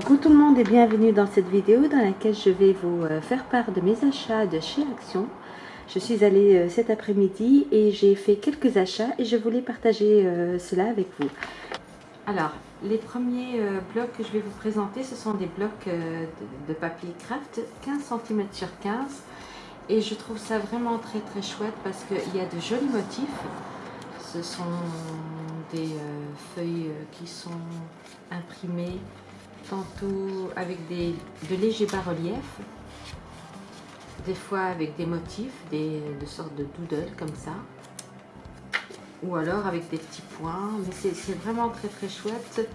Coucou tout le monde et bienvenue dans cette vidéo dans laquelle je vais vous euh, faire part de mes achats de chez Action. Je suis allée euh, cet après-midi et j'ai fait quelques achats et je voulais partager euh, cela avec vous. Alors, les premiers blocs que je vais vous présenter, ce sont des blocs de, papier craft 15 cm sur 15 et je trouve ça vraiment très très chouette parce qu'il y a de jolis motifs. Ce sont des feuilles qui sont imprimées tantôt avec des, de légers bas-reliefs, des fois avec des motifs, des, de sortes de doodles comme ça, ou alors avec des petits points, mais c'est vraiment très très chouette.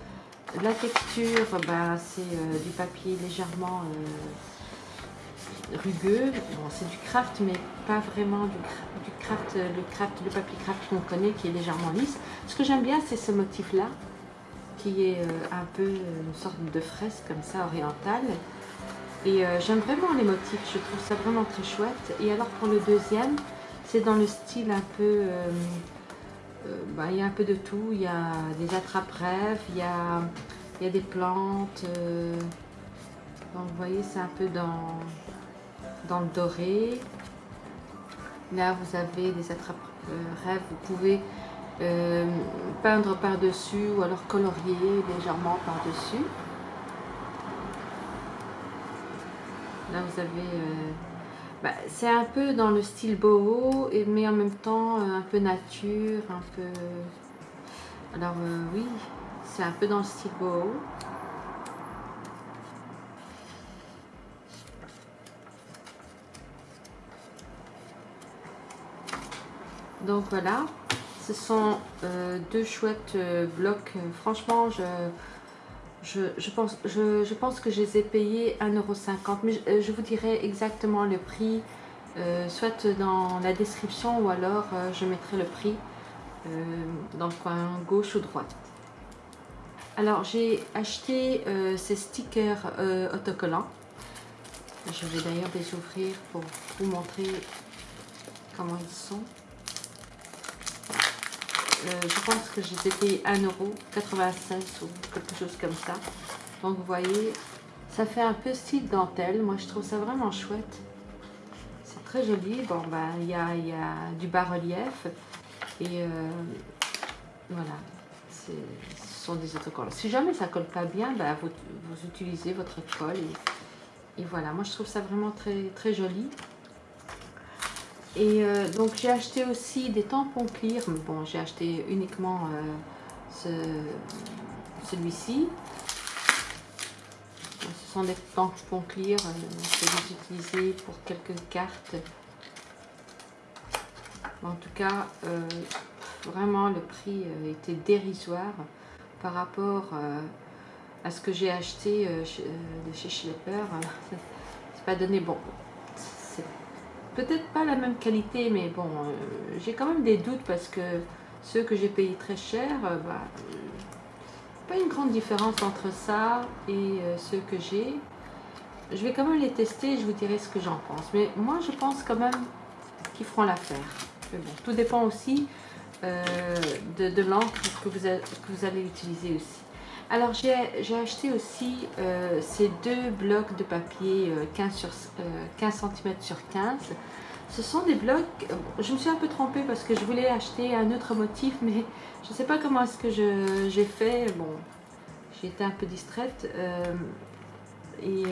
La texture, bah, c'est euh, du papier légèrement euh, rugueux, bon, c'est du craft mais pas vraiment du, du, craft, le craft, le papier craft qu'on connaît qui est légèrement lisse. Ce que j'aime bien c'est ce motif là, qui est euh, un peu une sorte de fresque comme ça orientale. Et euh, j'aime vraiment les motifs, je trouve ça vraiment très chouette. Et alors pour le deuxième, c'est dans le style un peu... Euh, bah, il y a un peu de tout, il y a des attrape-rêves, il, il y a des plantes. donc vous voyez, c'est un peu dans, dans le doré. Là, vous avez des attrape-rêves, vous pouvez euh, peindre par-dessus ou alors colorier légèrement par-dessus. Là vous avez... Euh, bah, c'est un peu dans le style boho, mais en même temps euh, un peu nature, un peu... Alors oui, c'est un peu dans le style boho. Donc voilà, ce sont euh, deux chouettes euh, blocs. Franchement, je, je, pense, je, pense que je les ai payés 1,50€. Mais euh, je, vous dirai exactement le prix, soit dans la description ou alors je mettrai le prix dans le coin gauche ou droite. Alors, j'ai acheté ces stickers autocollants. Je vais d'ailleurs les ouvrir pour vous montrer comment ils sont. Euh, je pense que j'ai payé 1,96€ ou quelque chose comme ça. Donc vous voyez, ça fait un peu style dentelle. Moi je trouve ça vraiment chouette. C'est très joli. Bon ben il y a, du bas-relief. Et euh, voilà. Ce sont des autocollants. Si jamais ça colle pas bien, ben, vous, utilisez votre colle. Et, et, voilà, moi je trouve ça vraiment très, très joli. Et euh, donc j'ai acheté aussi des tampons clear. Bon, j'ai acheté uniquement euh, celui-ci. Ce sont des tampons clear. Euh, vais les utiliser pour quelques cartes. En tout cas, vraiment le prix était dérisoire par rapport à ce que j'ai acheté de chez Schlepper. C'est pas donné bon peut-être pas la même qualité, mais bon, euh, j'ai quand même des doutes parce que ceux que j'ai payé très cher, euh, bah, pas une grande différence entre ça et euh, ceux que j'ai. Je vais quand même les tester et je vous dirai ce que j'en pense. Mais moi, je pense quand même qu'ils feront l'affaire. Tout dépend aussi de, l'encre que vous allez utiliser aussi. Alors j'ai acheté aussi euh, ces deux blocs de papier 15, euh, sur, 15 cm sur 15. Ce sont des blocs, je me suis un peu trompée parce que je voulais acheter un autre motif, mais je ne sais pas comment est-ce que j'ai fait. Bon, j'ai été un peu distraite. Euh, et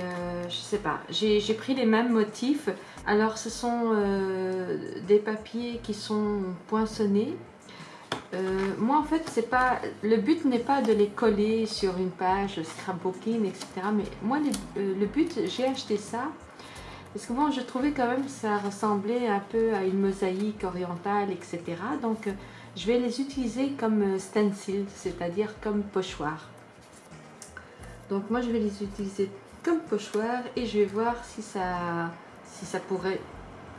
je sais pas, j'ai pris les mêmes motifs. Alors ce sont des papiers qui sont poinçonnés euh, moi, en fait, c'est pas le but n'est pas de les coller sur une page scrapbooking, etc. Mais moi, euh, le, but, j'ai acheté ça parce que moi, je trouvais quand même que ça ressemblait un peu à une mosaïque orientale, etc. Donc, euh, je vais les utiliser comme stencil, c'est-à-dire comme pochoir. Donc, moi, je vais les utiliser comme pochoir et je vais voir si ça, si ça pourrait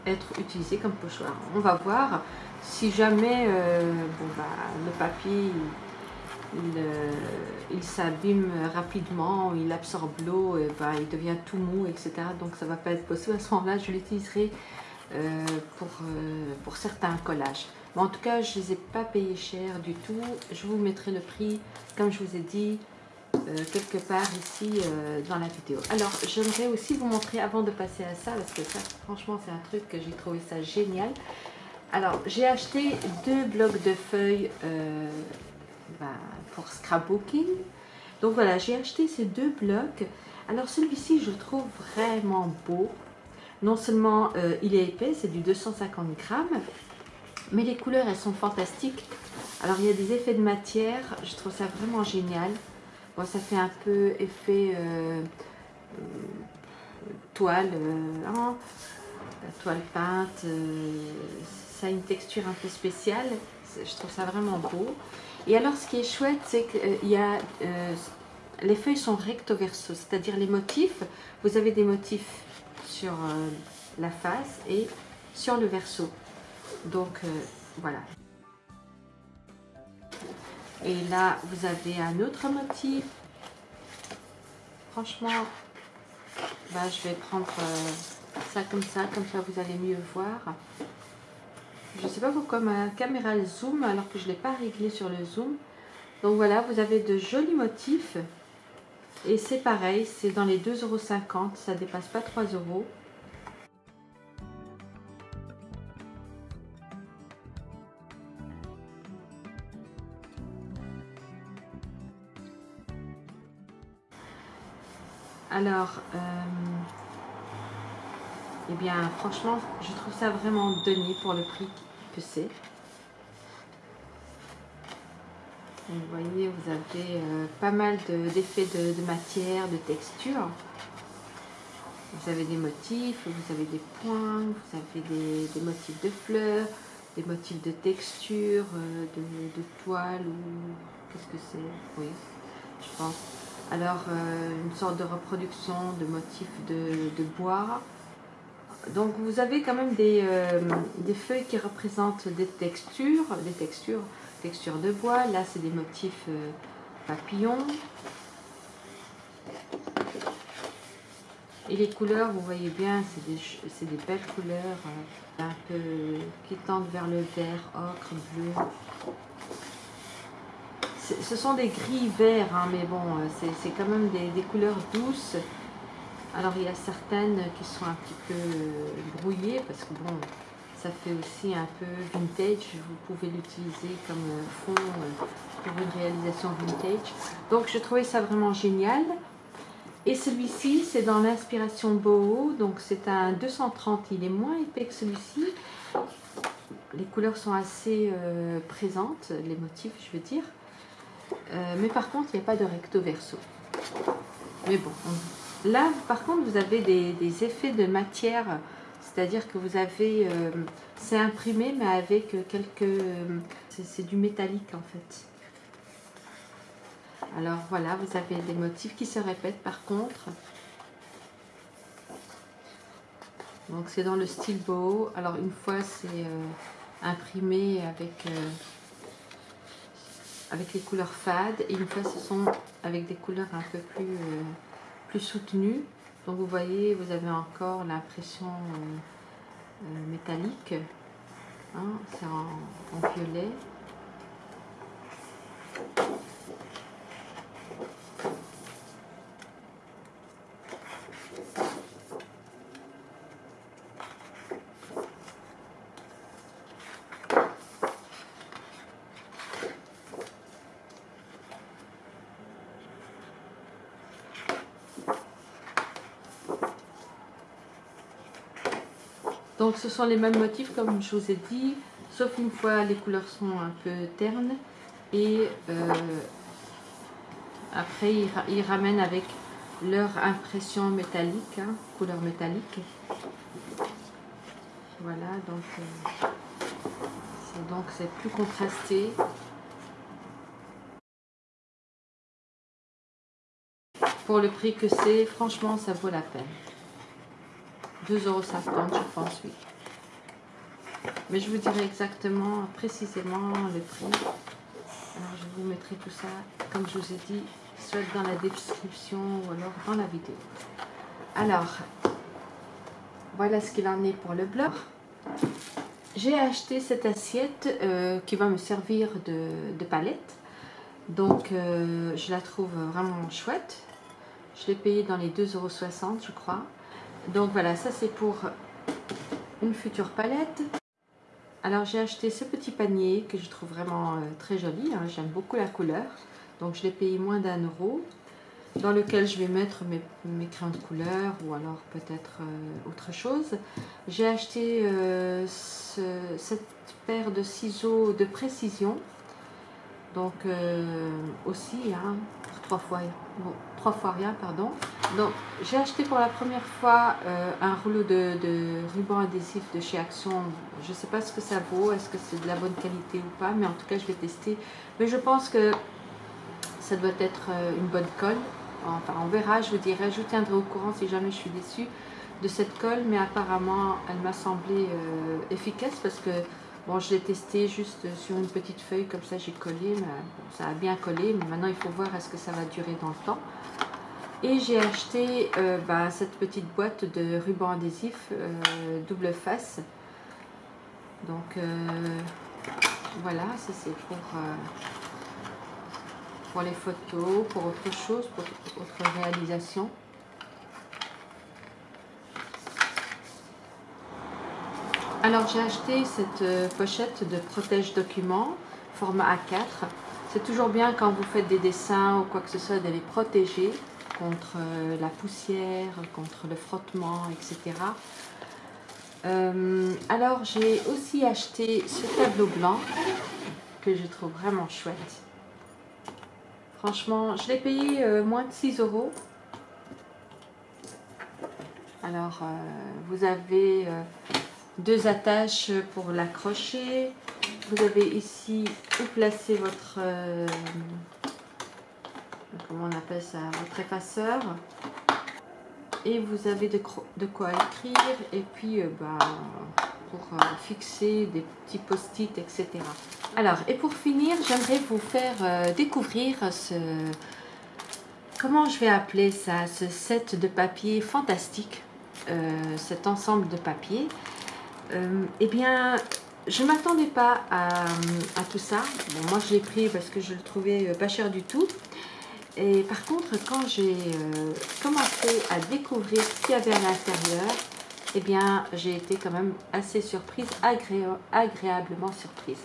être utilisé comme pochoir. On va voir. Si jamais euh, bon, bah, le papier il, euh, s'abîme rapidement, il absorbe l'eau, bah, il devient tout mou, etc. Donc ça ne va pas être possible. À ce moment-là, je l'utiliserai euh, pour, pour certains collages. Mais en tout cas, je ne les ai pas payés cher du tout. Je vous mettrai le prix, comme je vous ai dit, quelque part ici dans la vidéo. Alors, j'aimerais aussi vous montrer, avant de passer à ça, parce que ça, franchement, c'est un truc que j'ai trouvé ça génial. Alors, j'ai acheté deux blocs de feuilles bah, pour scrapbooking. Donc voilà, j'ai acheté ces deux blocs. Alors celui-ci, je trouve vraiment beau. Non seulement euh, il est épais, c'est du 250 grammes, mais les couleurs, elles sont fantastiques. Alors il y a des effets de matière, je trouve ça vraiment génial. Bon, ça fait un peu effet euh, toile, euh, hein, toile peinte. ça a une texture un peu spéciale. Je trouve ça vraiment beau. Et alors, ce qui est chouette, c'est qu'il y a... les feuilles sont recto verso, c'est-à-dire les motifs. Vous avez des motifs sur euh, la face et sur le verso. Donc euh, voilà. Et là, vous avez un autre motif. Franchement, bah, je vais prendre euh, ça comme ça, comme ça vous allez mieux voir. Je ne sais pas pourquoi ma caméra zoom alors que je ne l'ai pas réglé sur le zoom. Donc voilà, vous avez de jolis motifs. Et c'est pareil, c'est dans les 2,50€, ça dépasse pas 3 euros. Alors, euh, eh bien, franchement, je trouve ça vraiment donné pour le prix que c'est. Vous voyez, vous avez euh, pas mal d'effets de, matière, de texture. Vous avez des motifs, vous avez des points, vous avez des, motifs de fleurs, des motifs de texture, euh, de, toile ou qu'est-ce que c'est? Oui, je pense. Alors, euh, une sorte de reproduction de motifs de, bois. Donc, vous avez quand même des, des feuilles qui représentent des textures, des textures texture de bois. Là, c'est des motifs euh, papillons. Et les couleurs, vous voyez bien, c'est des, belles couleurs, euh, un peu qui tendent vers le vert, ocre, bleu. Ce sont des gris verts, hein, mais bon, euh, c'est quand même des, couleurs douces. Alors, il y a certaines qui sont un petit peu brouillées, parce que bon, ça fait aussi un peu vintage. Vous pouvez l'utiliser comme fond euh, pour une réalisation vintage. Donc, je trouvais ça vraiment génial. Et celui-ci, c'est dans l'inspiration boho. Donc, c'est un 230. Il est moins épais que celui-ci. Les couleurs sont assez euh, présentes, les motifs, je veux dire. Euh, mais par contre, il n'y a pas de recto verso. Mais bon, là, par contre, vous avez des effets de matière c'est-à-dire que vous avez, euh, c'est imprimé mais avec quelques, euh, c'est du métallique en fait. Alors voilà, vous avez des motifs qui se répètent par contre. Donc c'est dans le style beau. Alors une fois c'est imprimé avec, avec les couleurs fades et une fois ce sont avec des couleurs un peu plus, plus soutenues. Donc vous voyez, vous avez encore l'impression euh, euh, métallique. Hein, c'est en violet. Donc ce sont les mêmes motifs comme je vous ai dit, sauf une fois les couleurs sont un peu ternes et euh, après ils, ramènent avec leur impression métallique, hein, couleur métallique. Voilà, donc euh, c'est donc c'est plus contrasté. Pour le prix que c'est, franchement ça vaut la peine. 2,50€, je pense, oui. Mais je vous dirai exactement, précisément le prix. Alors, je vous mettrai tout ça, comme je vous ai dit, soit dans la description ou alors dans la vidéo. Alors, voilà ce qu'il en est pour le blog. J'ai acheté cette assiette euh, qui va me servir de, palette. Donc, euh, je la trouve vraiment chouette. Je l'ai payée dans les 2,60€ je crois. Donc voilà, ça c'est pour une future palette. Alors j'ai acheté ce petit panier que je trouve vraiment euh, très joli. Hein. J'aime beaucoup la couleur. Donc je l'ai payé moins d'un euro. Dans lequel je vais mettre mes, crayons de couleur ou alors peut-être euh, autre chose. J'ai acheté euh, cette paire de ciseaux de précision. Donc aussi, hein, trois fois, trois fois rien, pardon. Donc, j'ai acheté pour la première fois euh, un rouleau de, ruban adhésif de chez Action. Je ne sais pas ce que ça vaut, est-ce que c'est de la bonne qualité ou pas, mais en tout cas, je vais tester. Mais je pense que ça doit être euh, une bonne colle. Enfin, on verra, je vous dirai, je vous tiendrai au courant si jamais je suis déçue de cette colle, mais apparemment, elle m'a semblé euh, efficace parce que Bon, je l'ai testé juste sur une petite feuille, comme ça j'ai collé, mais ça a bien collé, mais maintenant il faut voir est-ce que ça va durer dans le temps. Et j'ai acheté euh, bah, cette petite boîte de ruban adhésif euh, double face. Donc euh, voilà, ça c'est pour, pour les photos, pour autre chose, pour autre réalisation. Alors j'ai acheté cette pochette de protège documents format A4. C'est toujours bien quand vous faites des dessins ou quoi que ce soit de les protéger contre euh, la poussière, contre le frottement, etc. Euh, alors j'ai aussi acheté ce tableau blanc que je trouve vraiment chouette. Franchement, je l'ai payé euh, moins de 6 euros. Alors, vous avez deux attaches pour l'accrocher. Vous avez ici où placer votre comment on appelle ça, votre effaceur. Et vous avez de, quoi écrire et puis euh, bah, pour euh, fixer des petits post-it, etc. Alors, et pour finir, j'aimerais vous faire euh, découvrir ce, comment je vais appeler ça, ce set de papier fantastique, cet ensemble de papier. Eh bien, je ne m'attendais pas à, tout ça. Moi, je l'ai pris parce que je le trouvais pas cher du tout. Et par contre, quand j'ai euh, commencé à découvrir ce qu'il y avait à l'intérieur, eh bien, j'ai été quand même assez surprise, agréablement surprise.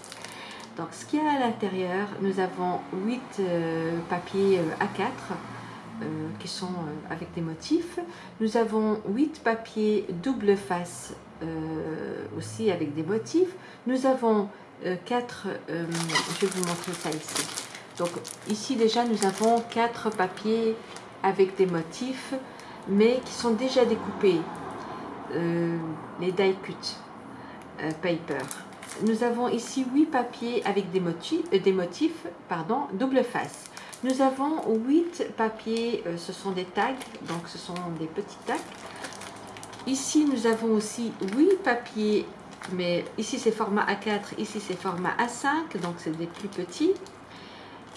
Donc, ce qu'il y a à l'intérieur, nous avons 8 euh, papiers euh, A4 qui sont avec des motifs. Nous avons 8 papiers double face aussi avec des motifs. Nous avons 4, je vais vous montrer ça ici. Donc ici déjà nous avons quatre papiers avec des motifs mais qui sont déjà découpés. Euh, les die cut euh, paper. Nous avons ici huit papiers avec des motifs, euh, des motifs pardon, double face. Nous avons huit papiers, ce sont des tags, donc ce sont des petits tags. Ici nous avons aussi huit papiers, mais ici c'est format A4, ici c'est format A5, donc c'est des plus petits.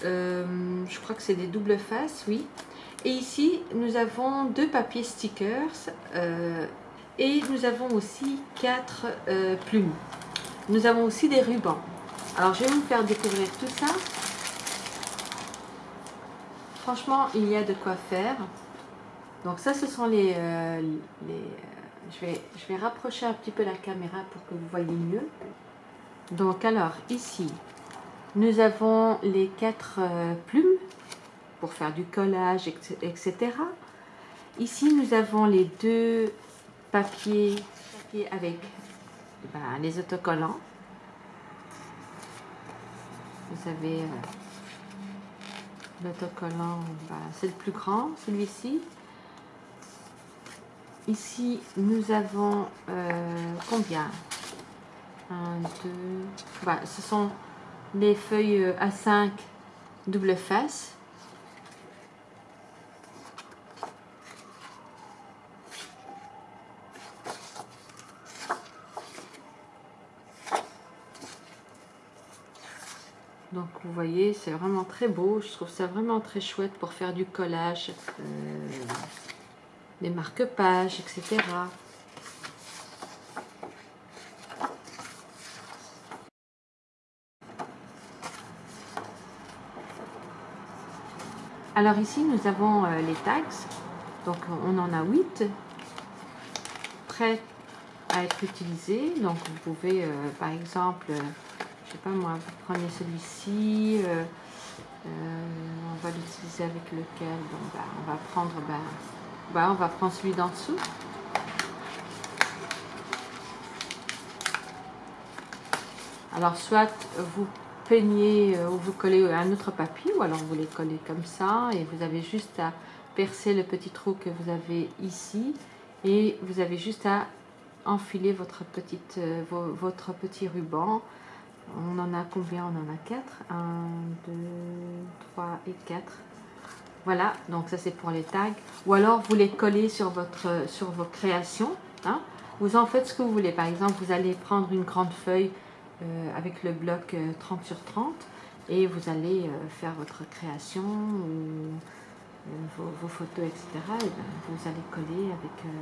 Euh, je crois que c'est des doubles faces, oui. Et ici, nous avons deux papiers stickers euh, et nous avons aussi quatre euh, plumes. Nous avons aussi des rubans. Alors, je vais vous faire découvrir tout ça. Franchement, il y a de quoi faire. Donc ça, ce sont les... les je, vais, je vais rapprocher un petit peu la caméra pour que vous voyez mieux. Donc alors, ici, nous avons les quatre euh, plumes pour faire du collage, etc. Ici, nous avons les deux papiers, avec ben, les autocollants. Vous avez euh, l'autocollant, ben, c'est le plus grand, celui-ci. Ici, nous avons euh, combien? Un, deux... Ben, ce sont les feuilles euh, A5 double face. Donc vous voyez, c'est vraiment très beau. Je trouve ça vraiment très chouette pour faire du collage, euh, des marque-pages, etc. Alors ici, nous avons les tags. Donc on en a 8 prêts à être utilisés. Donc vous pouvez, par exemple, sais pas moi, vous prenez celui-ci, on va l'utiliser avec lequel bah, on va prendre bah, on va prendre celui d'en dessous. Alors soit vous peignez euh, ou vous collez un autre papier ou alors vous les collez comme ça et vous avez juste à percer le petit trou que vous avez ici et vous avez juste à enfiler votre, petite, euh, votre petit ruban on en a combien? On en a 4. 1, 2, 3 et 4. Voilà, donc ça c'est pour les tags. Ou alors vous les collez sur, votre, sur vos créations. Hein. Vous en faites ce que vous voulez. Par exemple, vous allez prendre une grande feuille euh, avec le bloc 30 euh, sur 30 et vous allez euh, faire votre création ou vos, photos, etc. Et ben, vous allez coller avec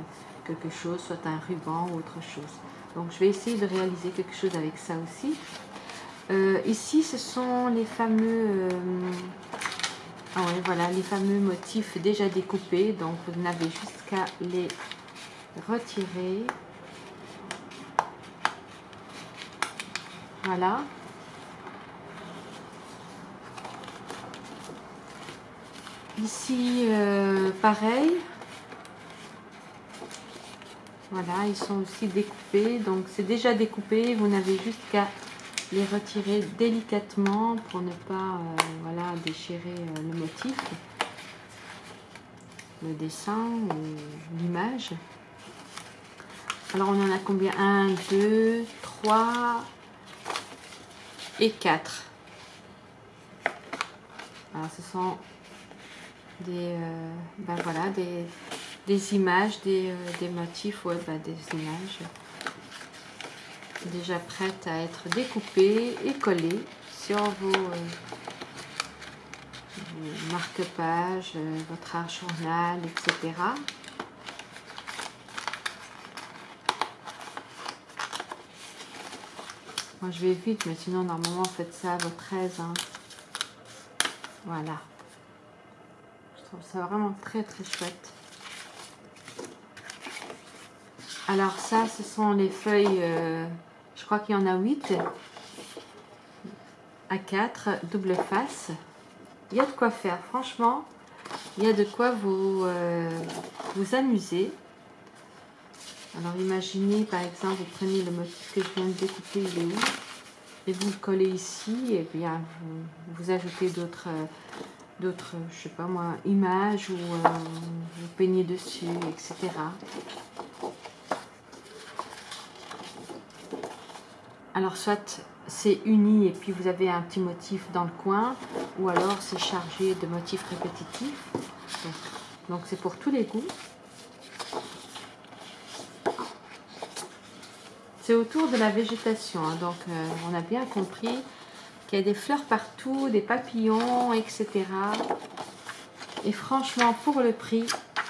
quelque chose, soit un ruban ou autre chose. Donc je vais essayer de réaliser quelque chose avec ça aussi. Euh, ici, ce sont les fameux, euh, ah voilà, les fameux motifs déjà découpés. Donc, vous n'avez juste qu'à les retirer. Voilà. Ici, euh, pareil. Voilà, ils sont aussi découpés. Donc, c'est déjà découpé. Vous n'avez juste qu'à les retirer délicatement pour ne pas euh, voilà, déchirer euh, le motif, le dessin ou l'image. Alors on en a combien? 1, 2, 3 et 4. Alors ce sont des, euh, ben voilà, des, des images, des, des motifs, ouais, ben des images déjà prête à être découpée et collée sur vos, euh, marque-pages, euh, votre art journal, etc. Moi je vais vite, mais sinon normalement faites ça à votre aise. Voilà. Je trouve ça vraiment très très chouette. Alors ça, ce sont les feuilles euh, crois qu'il y en a 8 à 4, double face. Il y a de quoi faire, franchement. Il y a de quoi vous, euh, vous amuser. Alors imaginez par exemple, vous prenez le motif que je viens de découper, il est où? Et vous le collez ici, et bien vous, ajoutez d'autres, d'autres, je sais pas moi, images, ou euh, vous peignez dessus, etc. Alors soit c'est uni et puis vous avez un petit motif dans le coin, ou alors c'est chargé de motifs répétitifs. Donc c'est pour tous les goûts. C'est autour de la végétation, hein. donc euh, on a bien compris qu'il y a des fleurs partout, des papillons, etc. Et franchement, pour le prix,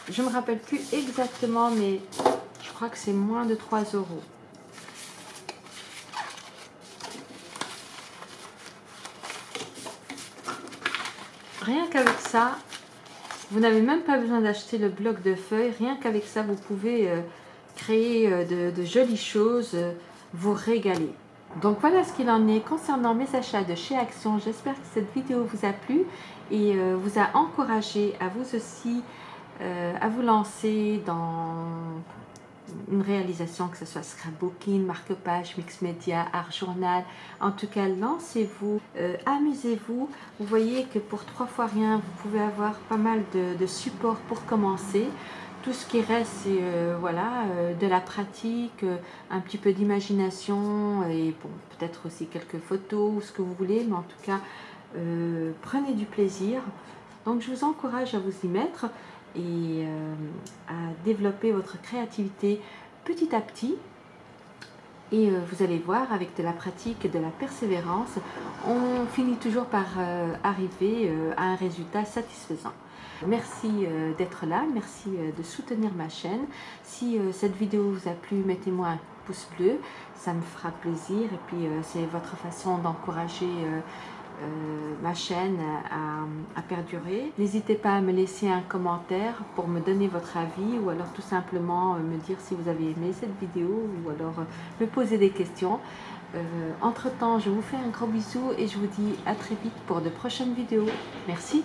je ne me rappelle plus exactement, mais je crois que c'est moins de 3 euros. Rien qu'avec ça, vous n'avez même pas besoin d'acheter le bloc de feuilles. Rien qu'avec ça, vous pouvez euh, créer euh, de, jolies choses, euh, vous régaler. Donc voilà ce qu'il en est concernant mes achats de chez Action. J'espère que cette vidéo vous a plu et vous a encouragé à vous aussi à vous lancer dans une réalisation, que ce soit scrapbooking, marque-page, mix média, art journal. En tout cas, lancez-vous, euh, amusez-vous. Vous voyez que pour trois fois rien, vous pouvez avoir pas mal de, supports pour commencer. Tout ce qui reste, c'est euh, voilà, euh, de la pratique, un petit peu d'imagination et bon, peut-être aussi quelques photos ou ce que vous voulez, mais en tout cas, prenez du plaisir. Donc, je vous encourage à vous y mettre et euh, à développer votre créativité petit à petit. Et euh, vous allez voir, avec de la pratique et de la persévérance, on finit toujours par euh, arriver à un résultat satisfaisant. Merci d'être là, merci de soutenir ma chaîne. Si cette vidéo vous a plu, mettez-moi un pouce bleu, ça me fera plaisir. Et puis c'est votre façon d'encourager ma chaîne à, perdurer. N'hésitez pas à me laisser un commentaire pour me donner votre avis ou alors tout simplement me dire si vous avez aimé cette vidéo ou alors me poser des questions. entre temps, je vous fais un gros bisou et je vous dis à très vite pour de prochaines vidéos. Merci.